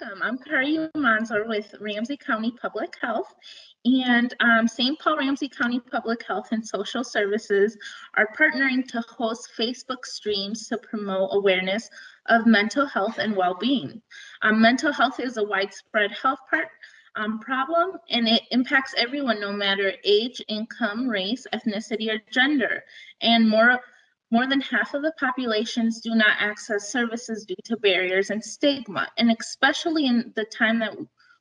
welcome. I'm Kari Manzor with Ramsey County Public Health. And um, St. Paul Ramsey County Public Health and Social Services are partnering to host Facebook streams to promote awareness of mental health and well-being. Um, mental health is a widespread health part, um, problem and it impacts everyone no matter age, income, race, ethnicity, or gender. And more more than half of the populations do not access services due to barriers and stigma. And especially in the time that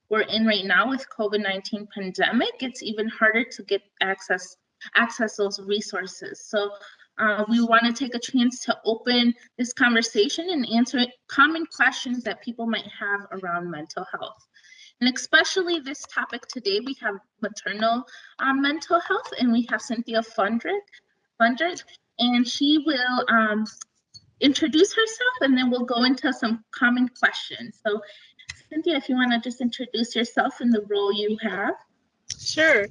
we're in right now with COVID-19 pandemic, it's even harder to get access access those resources. So uh, we want to take a chance to open this conversation and answer common questions that people might have around mental health. And especially this topic today, we have maternal um, mental health and we have Cynthia Fundrick, Fundrick and she will um, introduce herself and then we'll go into some common questions. So Cynthia, if you want to just introduce yourself and the role you have. Sure.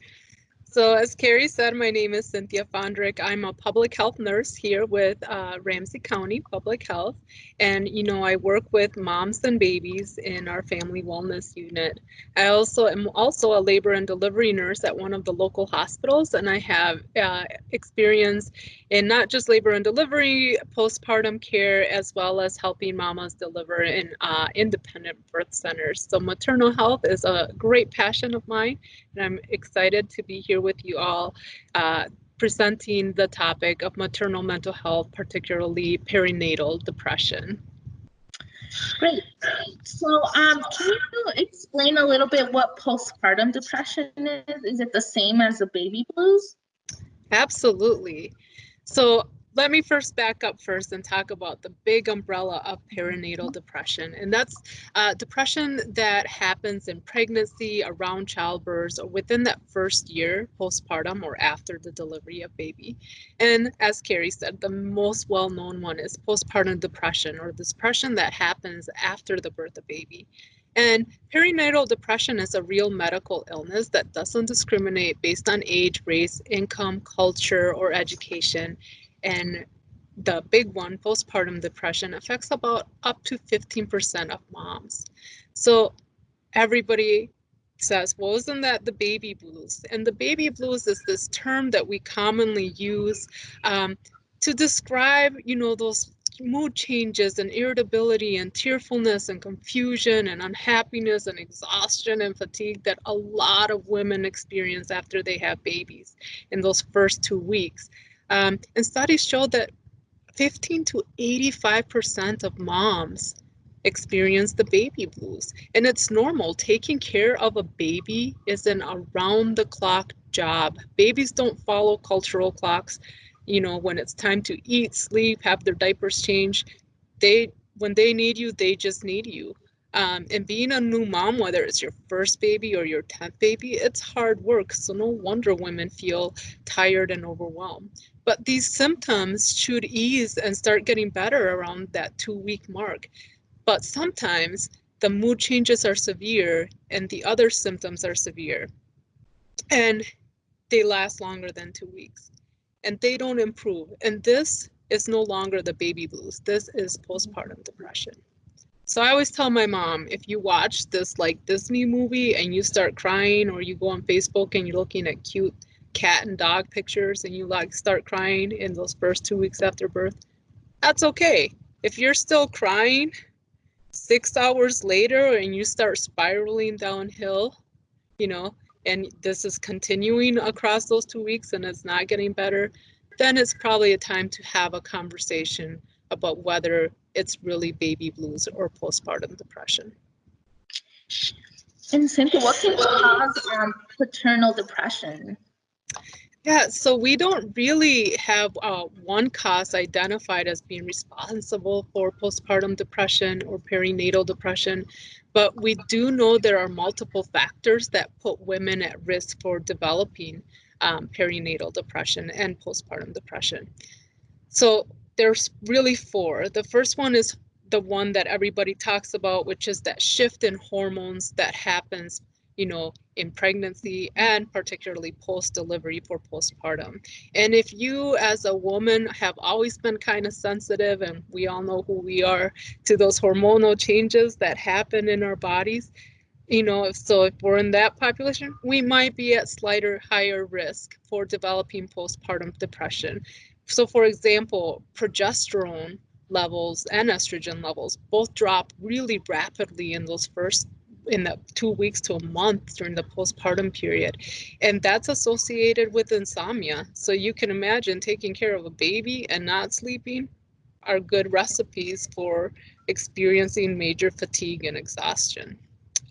So as Kari said, my name is Cynthia Fondrick. I'm a public health nurse here with uh, Ramsey County Public Health. And, you know, I work with moms and babies in our family wellness unit. I also am also a labor and delivery nurse at one of the local hospitals. And I have uh, experience in not just labor and delivery, postpartum care, as well as helping mamas deliver in uh, independent birth centers. So maternal health is a great passion of mine. And I'm excited to be here here with you all uh, presenting the topic of maternal mental health, particularly perinatal depression. Great. So um, can you explain a little bit what postpartum depression is? Is it the same as the baby blues? Absolutely. So let me first back up first and talk about the big umbrella of perinatal depression. And that's uh, depression that happens in pregnancy, around childbirth, or within that first year postpartum or after the delivery of baby. And as Kari said, the most well-known one is postpartum depression or depression that happens after the birth of baby. And perinatal depression is a real medical illness that doesn't discriminate based on age, race, income, culture, or education. And the big one, postpartum depression, affects about up to 15% of moms. So everybody says, well, isn't that the baby blues? And the baby blues is this term that we commonly use um, to describe, you know, those mood changes and irritability and tearfulness and confusion and unhappiness and exhaustion and fatigue that a lot of women experience after they have babies in those first two weeks. Um, and studies show that 15 to 85% of moms experience the baby blues. And it's normal. Taking care of a baby is an around the clock job. Babies don't follow cultural clocks. You know, when it's time to eat, sleep, have their diapers changed, they when they need you, they just need you. Um, and being a new mom, whether it's your first baby or your 10th baby, it's hard work. So no wonder women feel tired and overwhelmed. But these symptoms should ease and start getting better around that two week mark. But sometimes the mood changes are severe and the other symptoms are severe. And they last longer than two weeks and they don't improve. And this is no longer the baby blues. This is postpartum depression. So I always tell my mom, if you watch this like Disney movie and you start crying or you go on Facebook and you're looking at cute cat and dog pictures and you like start crying in those first two weeks after birth, that's okay. If you're still crying six hours later and you start spiraling downhill, you know, and this is continuing across those two weeks and it's not getting better, then it's probably a time to have a conversation about whether it's really baby blues or postpartum depression. And Cynthia, what can cause um, paternal depression? Yeah, so we don't really have uh, one cause identified as being responsible for postpartum depression or perinatal depression, but we do know there are multiple factors that put women at risk for developing um, perinatal depression and postpartum depression. So there's really four. The first one is the one that everybody talks about, which is that shift in hormones that happens you know, in pregnancy and particularly post delivery for postpartum. And if you, as a woman, have always been kind of sensitive, and we all know who we are to those hormonal changes that happen in our bodies, you know, so if we're in that population, we might be at slighter higher risk for developing postpartum depression. So, for example, progesterone levels and estrogen levels both drop really rapidly in those first in the two weeks to a month during the postpartum period. And that's associated with insomnia. So you can imagine taking care of a baby and not sleeping are good recipes for experiencing major fatigue and exhaustion.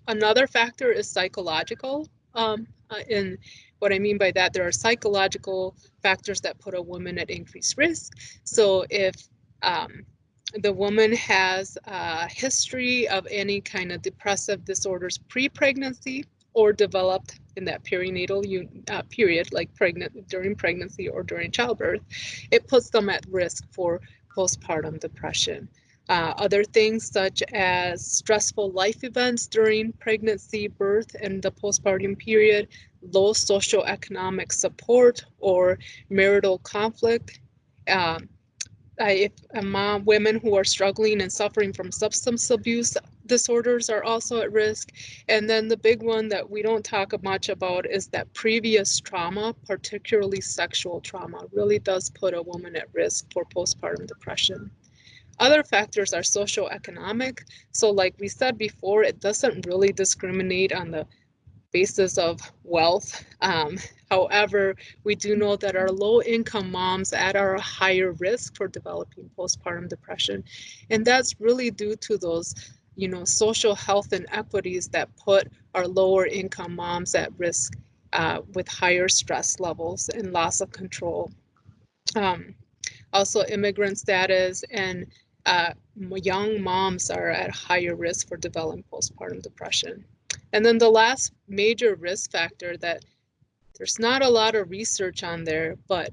Another factor is psychological. Um, uh, and what I mean by that, there are psychological factors that put a woman at increased risk. So if um, the woman has a history of any kind of depressive disorders pre-pregnancy or developed in that perinatal uh, period, like pregnant during pregnancy or during childbirth, it puts them at risk for postpartum depression. Uh, other things such as stressful life events during pregnancy, birth, and the postpartum period, low socioeconomic support or marital conflict, uh, if mom, women who are struggling and suffering from substance abuse disorders are also at risk. And then the big one that we don't talk much about is that previous trauma, particularly sexual trauma, really does put a woman at risk for postpartum depression. Other factors are socioeconomic. So like we said before, it doesn't really discriminate on the basis of wealth. Um, however, we do know that our low income moms at our higher risk for developing postpartum depression. And that's really due to those, you know, social health inequities that put our lower income moms at risk uh, with higher stress levels and loss of control. Um, also immigrant status and uh, young moms are at higher risk for developing postpartum depression. And then the last major risk factor that there's not a lot of research on there, but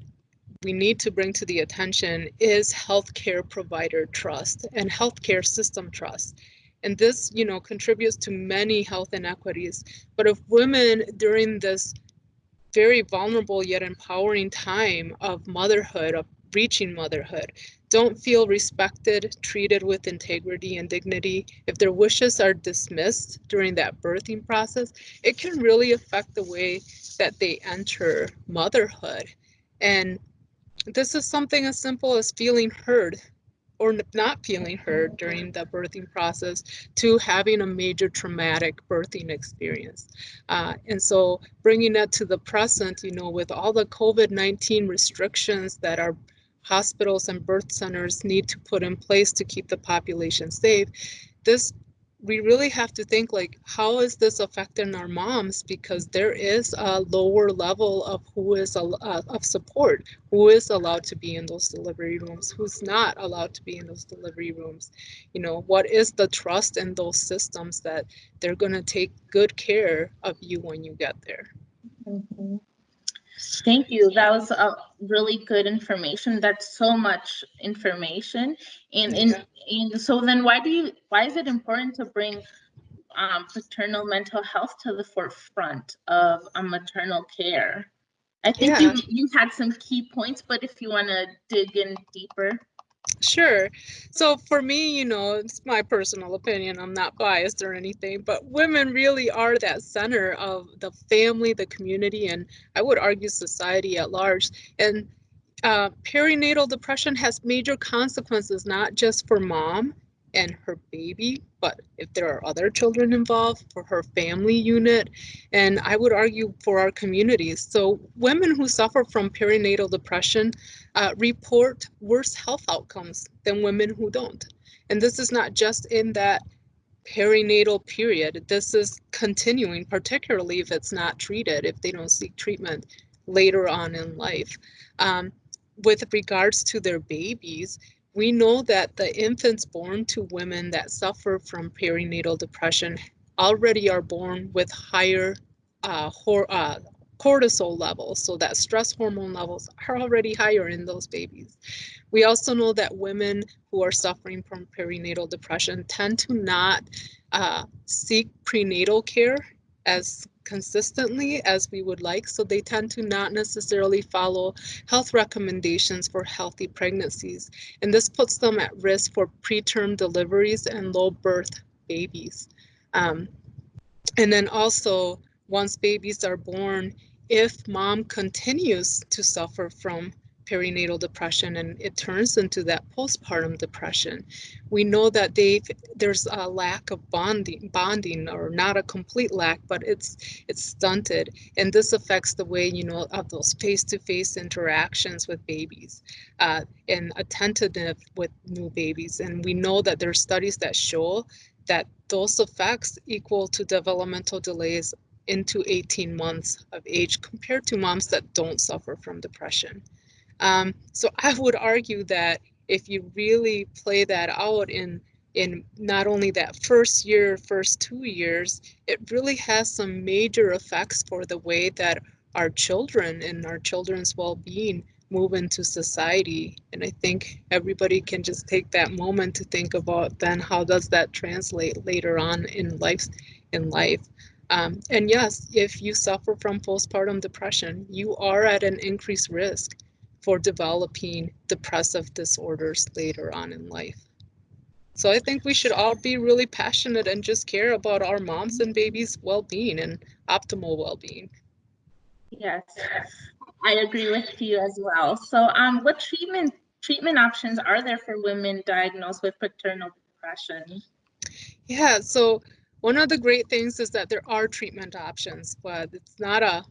we need to bring to the attention is healthcare provider trust and healthcare system trust. And this, you know, contributes to many health inequities. But if women during this very vulnerable yet empowering time of motherhood, of reaching motherhood, don't feel respected, treated with integrity and dignity, if their wishes are dismissed during that birthing process, it can really affect the way that they enter motherhood. And this is something as simple as feeling heard or not feeling heard during the birthing process to having a major traumatic birthing experience. Uh, and so bringing that to the present, you know, with all the COVID-19 restrictions that are hospitals and birth centers need to put in place to keep the population safe. This we really have to think like how is this affecting our moms because there is a lower level of who is uh, of support who is allowed to be in those delivery rooms who's not allowed to be in those delivery rooms you know what is the trust in those systems that they're going to take good care of you when you get there mm-hmm. Thank you. That was a really good information. That's so much information. And and, and so then why do you why is it important to bring um, paternal mental health to the forefront of um, maternal care? I think yeah. you you had some key points, but if you want to dig in deeper. Sure. So for me, you know, it's my personal opinion. I'm not biased or anything, but women really are that center of the family, the community, and I would argue society at large. And uh, perinatal depression has major consequences, not just for mom and her baby, but if there are other children involved, for her family unit, and I would argue for our communities. So women who suffer from perinatal depression uh, report worse health outcomes than women who don't. And this is not just in that perinatal period. This is continuing, particularly if it's not treated, if they don't seek treatment later on in life. Um, with regards to their babies, we know that the infants born to women that suffer from perinatal depression already are born with higher uh, hor uh, cortisol levels, so that stress hormone levels are already higher in those babies. We also know that women who are suffering from perinatal depression tend to not uh, seek prenatal care as consistently as we would like. So they tend to not necessarily follow health recommendations for healthy pregnancies. And this puts them at risk for preterm deliveries and low birth babies. Um, and then also, once babies are born, if mom continues to suffer from perinatal depression and it turns into that postpartum depression. We know that they there's a lack of bonding bonding or not a complete lack, but it's it's stunted. And this affects the way, you know, of those face-to-face interactions with babies uh, and attentiveness with new babies. And we know that there are studies that show that those effects equal to developmental delays into 18 months of age compared to moms that don't suffer from depression. Um, so I would argue that if you really play that out in in not only that first year, first two years, it really has some major effects for the way that our children and our children's well-being move into society. And I think everybody can just take that moment to think about then how does that translate later on in life in life. Um, and yes, if you suffer from postpartum depression, you are at an increased risk for developing depressive disorders later on in life. So I think we should all be really passionate and just care about our moms and babies' well-being and optimal well-being. Yes, I agree with you as well. So um, what treatment treatment options are there for women diagnosed with paternal depression? Yeah, so one of the great things is that there are treatment options, but it's not a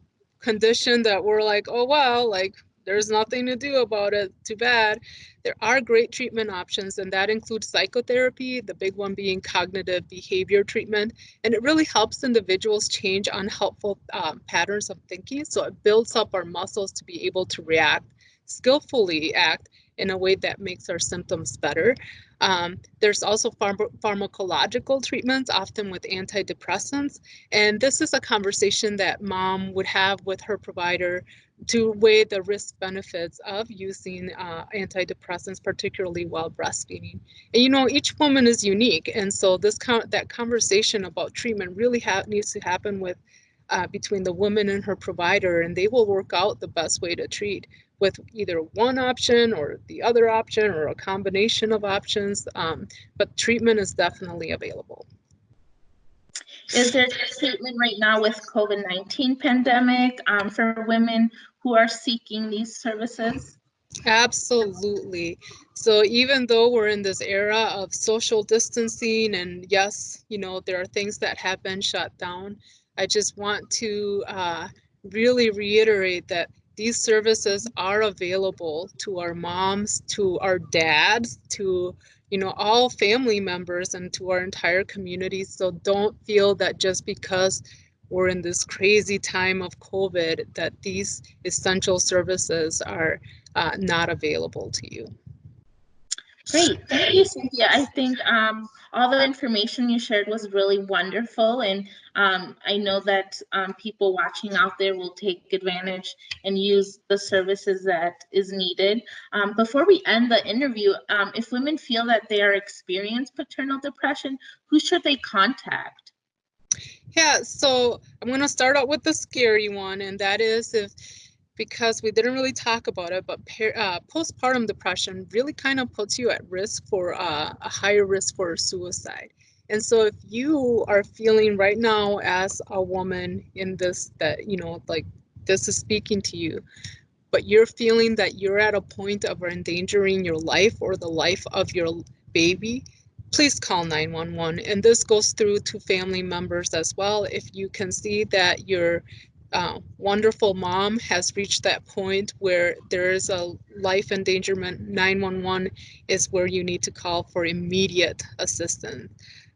condition that we're like, oh, well, like there's nothing to do about it. Too bad. There are great treatment options, and that includes psychotherapy, the big one being cognitive behavior treatment. And it really helps individuals change unhelpful um, patterns of thinking. So it builds up our muscles to be able to react, skillfully act in a way that makes our symptoms better. Um, there's also pharm pharmacological treatments, often with antidepressants. And this is a conversation that mom would have with her provider to weigh the risk benefits of using uh, antidepressants, particularly while breastfeeding. And you know, each woman is unique, and so this con that conversation about treatment really needs to happen with uh, between the woman and her provider, and they will work out the best way to treat with either one option or the other option or a combination of options. Um, but treatment is definitely available. Is there treatment right now with COVID-19 pandemic um, for women who are seeking these services? Absolutely. So even though we're in this era of social distancing and yes, you know, there are things that have been shut down, I just want to uh, really reiterate that these services are available to our moms, to our dads, to you know all family members and to our entire community. So don't feel that just because we're in this crazy time of COVID that these essential services are uh, not available to you. Great, thank you, Cynthia. I think um, all the information you shared was really wonderful, and um, I know that um, people watching out there will take advantage and use the services that is needed. Um, before we end the interview, um, if women feel that they are experiencing paternal depression, who should they contact? Yeah, so I'm going to start out with the scary one, and that is if because we didn't really talk about it, but uh, postpartum depression really kind of puts you at risk for uh, a higher risk for suicide. And so if you are feeling right now as a woman in this, that, you know, like this is speaking to you, but you're feeling that you're at a point of endangering your life or the life of your baby, please call 911. And this goes through to family members as well. If you can see that you're uh, wonderful mom has reached that point where there is a life endangerment, 911 is where you need to call for immediate assistance.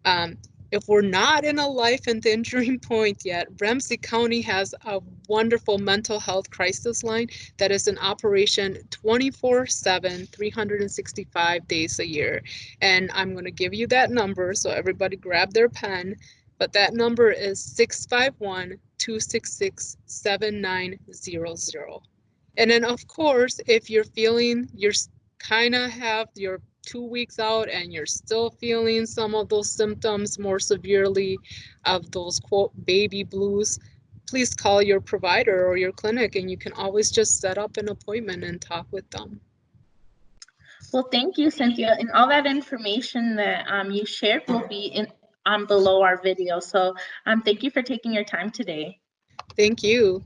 Um, if we're not in a life endangering point yet, Ramsey County has a wonderful mental health crisis line that is in operation 24 7, 365 days a year. And I'm going to give you that number so everybody grab their pen. But that number is 651 266 7900. And then, of course, if you're feeling you're kind of have your two weeks out and you're still feeling some of those symptoms more severely of those quote baby blues, please call your provider or your clinic and you can always just set up an appointment and talk with them. Well, thank you, Cynthia. And all that information that um, you shared will be in, um, below our video. So um, thank you for taking your time today. Thank you.